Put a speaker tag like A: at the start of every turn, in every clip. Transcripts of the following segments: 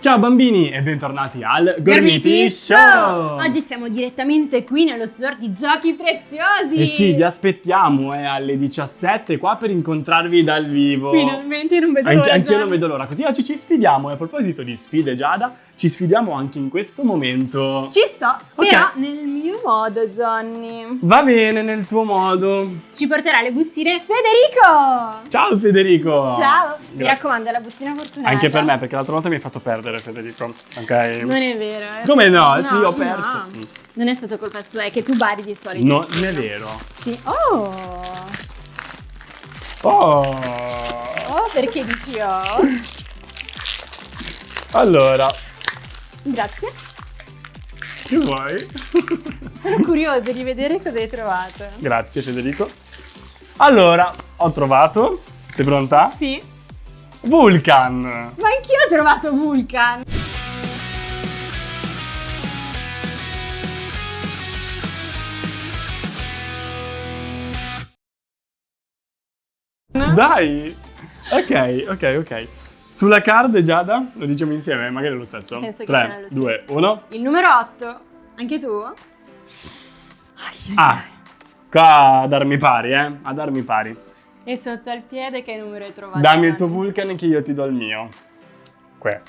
A: Ciao bambini e bentornati al Gormiti Show!
B: Oggi siamo direttamente qui nello store di giochi preziosi!
A: E sì, vi aspettiamo eh, alle 17 qua per incontrarvi dal vivo.
B: Finalmente non vedo
A: Anche,
B: l'ora
A: anch'io non vedo l'ora. Così oggi ci sfidiamo. E a proposito di sfide, Giada, ci sfidiamo anche in questo momento.
B: Ci sto,
A: Ok.
B: però nel mio modo, Johnny.
A: Va bene nel tuo modo.
B: Ci porterà le bustine Federico!
A: Ciao Federico!
B: Ciao! Mi raccomando, la bustina fortunata.
A: Anche per me, perché l'altra volta mi hai fatto perdere, Federico. Ok?
B: Non è vero. eh.
A: Come no? Sì, ho perso.
B: no. Non è stato colpa sua, è che tu bari di solito.
A: No, non è vero.
B: Sì. Oh!
A: Oh!
B: Oh, perché dici oh?
A: Allora,
B: Grazie.
A: che vuoi?
B: Sono curiosa di vedere cosa hai trovato.
A: Grazie Federico. Allora, ho trovato. Sei pronta?
B: Sì.
A: Vulcan!
B: Ma anch'io ho trovato Vulcan.
A: Dai! Ok, ok, ok. Sulla card, Giada, lo diciamo insieme, magari è lo stesso.
B: Penso che sia
A: 3,
B: lo
A: 2, 1.
B: Il numero 8. Anche tu?
A: Ah, qua a darmi pari, eh? A darmi pari.
B: E sotto al piede che numero hai trovato?
A: Dammi il tuo? Vulcan che io ti do il mio. Qua.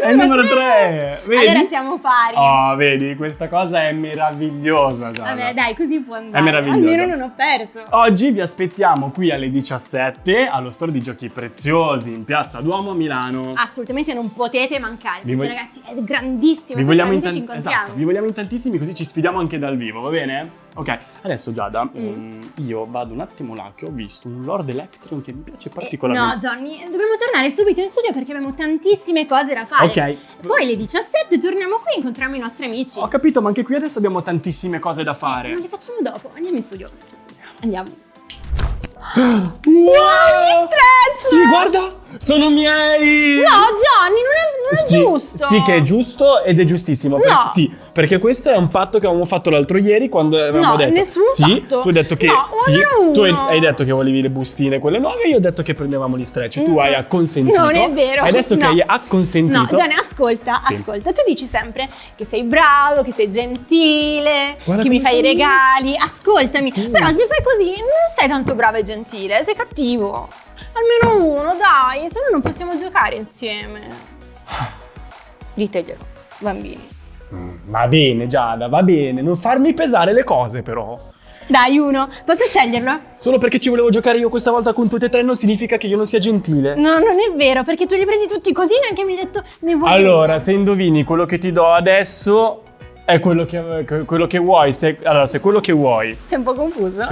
B: Numero!
A: È il numero 3! Vedi?
B: Allora siamo pari.
A: Oh, vedi, questa cosa è meravigliosa, Giada.
B: Vabbè, dai, così può andare.
A: È meraviglioso.
B: Almeno non ho perso.
A: Oggi vi aspettiamo qui alle 17 allo store di giochi preziosi in Piazza Duomo a Milano.
B: Assolutamente non potete mancare.
A: Vi
B: perché, ragazzi, è grandissimo.
A: vi, vogliamo in
B: ci incontriamo.
A: esatto, vi vogliamo in tantissimi così ci sfidiamo anche dal vivo, va bene? Ok, adesso Giada,
B: Mm.
A: ehm, io vado un attimo là che ho visto un Lord Electron che mi piace
B: Eh,
A: particolarmente.
B: No, Johnny, dobbiamo tornare subito in studio perché abbiamo tantissime cose da fare.
A: Ok.
B: Poi alle 17 torniamo qui e incontriamo i nostri amici.
A: Ho capito, ma anche qui adesso abbiamo tantissime cose da fare.
B: Ma le facciamo dopo. Andiamo in studio. Andiamo.
A: Wow!
B: Gli stretch!
A: Sì, guarda! Sono miei!
B: No, Johnny, non è, non è
A: Sì,
B: giusto.
A: Sì, che è giusto ed è giustissimo. per-
B: No.
A: sì, perché questo è un patto che avevamo fatto l'altro ieri quando avevamo
B: No,
A: detto.
B: nessun
A: sì,
B: patto.
A: tu hai detto che.
B: No,
A: sì,
B: uno
A: tu hai, hai detto che volevi le bustine, quelle nuove, io ho detto che prendevamo gli stretch. Tu hai acconsentito.
B: Non è vero.
A: E adesso che
B: No.
A: hai acconsentito.
B: No, Gianni, ascolta,
A: Sì.
B: ascolta. Tu dici sempre che sei bravo, che sei gentile,
A: Guarda
B: che mi fai i regali. Ascoltami.
A: Sì.
B: Però se fai così non sei tanto bravo e gentile, sei cattivo. Almeno uno, dai, se no non possiamo giocare insieme. Diteglielo, bambini.
A: Mm, Va bene, Giada, va bene. Non farmi pesare le cose, però.
B: Dai, uno, posso sceglierlo?
A: Solo perché ci volevo giocare io questa volta con tutti e tre non significa che io non sia gentile.
B: No, non è vero, perché tu li hai presi tutti così neanche mi hai detto ne voglio.
A: Allora, se indovini quello che ti do adesso è quello che, che- quello che vuoi. Se, allora, se quello che vuoi,
B: Sei un po' confuso.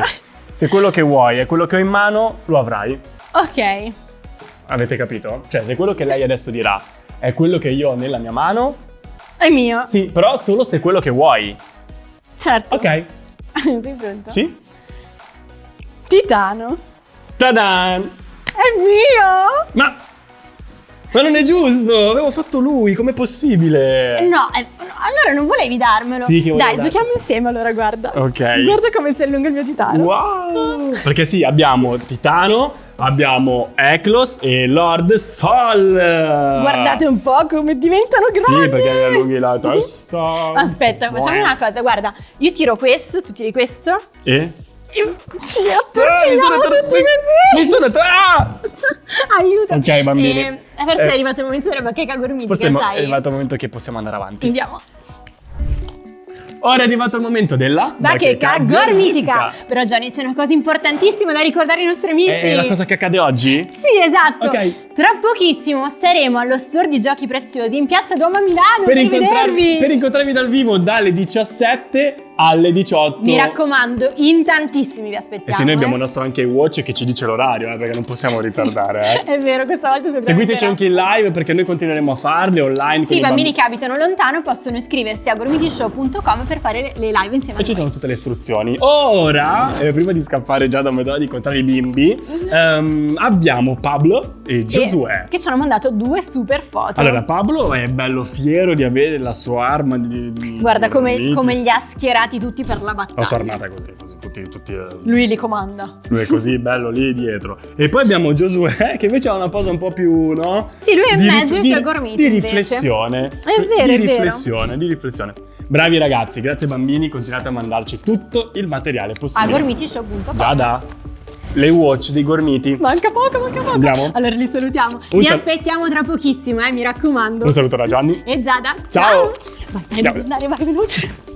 A: se quello che vuoi è quello che ho in mano, lo avrai.
B: Ok.
A: Avete capito? Cioè, se quello che lei adesso dirà è quello che io ho nella mia mano,
B: È mio.
A: sì, però solo se quello che vuoi.
B: Certo.
A: Ok?
B: Sei pronto?
A: Sì?
B: Titano.
A: Tadan!
B: È mio!
A: Ma... Ma non è giusto! Avevo fatto lui, com'è possibile?
B: No, eh, no, allora non volevi darmelo.
A: Sì, che
B: Dai, giochiamo insieme allora, guarda.
A: Ok.
B: Guarda come si allunga il mio titano.
A: Wow! Perché sì, abbiamo Titano, abbiamo Eklos e Lord Sol.
B: Guardate un po' come diventano grandi.
A: Sì, perché allunghi la testa.
B: Aspetta, facciamo una cosa, guarda. Io tiro questo, tu tiri questo.
A: E?
B: E ci
A: Ah,
B: attorcigliamo
A: mi sono
B: tutti così.
A: Mi sono ah!
B: Aiuto.
A: Ok, bambini.
B: Eh, forse
A: Eh,
B: è arrivato il momento della bacheca gormitica,
A: Forse
B: sai?
A: è arrivato il momento che possiamo andare avanti.
B: Andiamo.
A: Ora è arrivato il momento della
B: Bacheca gormitica. Però Gianni, c'è una cosa importantissima da ricordare ai nostri amici.
A: È la cosa che accade oggi?
B: Sì, esatto.
A: Ok.
B: Tra pochissimo saremo allo store di giochi preziosi in Piazza Duomo a Milano per,
A: Per incontrarvi, per incontrarvi dal vivo dalle 17 alle 18.
B: Mi raccomando, in tantissimi vi
A: E
B: aspettiamo.
A: se noi abbiamo
B: eh.
A: il nostro anche watch che ci dice l'orario, eh, perché non possiamo ritardare. Eh.
B: È vero, questa volta sicuramente
A: Seguiteci anche in live perché noi continueremo a farle online.
B: Sì, i
A: i
B: bambini che abitano lontano possono iscriversi a gormitishow.com per fare le- live insieme
A: E
B: a
A: ci
B: noi.
A: sono tutte le istruzioni. Ora, eh, prima di scappare già da Medora di incontrare i bimbi, ehm, abbiamo Pablo e Giosuè.
B: Che ci hanno mandato due super foto.
A: Allora, Pablo è bello fiero di avere la sua arma di... di-
B: Guarda come, come li ha schierati tutti per la battaglia.
A: La sua armata così, così, tutti... tutti eh,
B: Lui li comanda.
A: lui è così bello lì dietro. E poi abbiamo Giosuè che invece ha una posa un po' più, no?
B: Sì, lui è in mezzo ai suoi gormiti,
A: Di riflessione.
B: È vero,
A: Di
B: è vero.
A: riflessione, di riflessione. Bravi ragazzi, grazie bambini, continuate a mandarci tutto il materiale
B: A
A: possibile.
B: gormitishow.com.
A: Già da le watch dei gormiti.
B: Manca poco, manca poco.
A: Andiamo?
B: Allora li salutiamo.
A: Un
B: Vi
A: sal-
B: aspettiamo tra pochissimo, eh, mi raccomando.
A: Un saluto da Gianni.
B: E Giada.
A: Ciao. Ciao.
B: devi andare, vai veloce.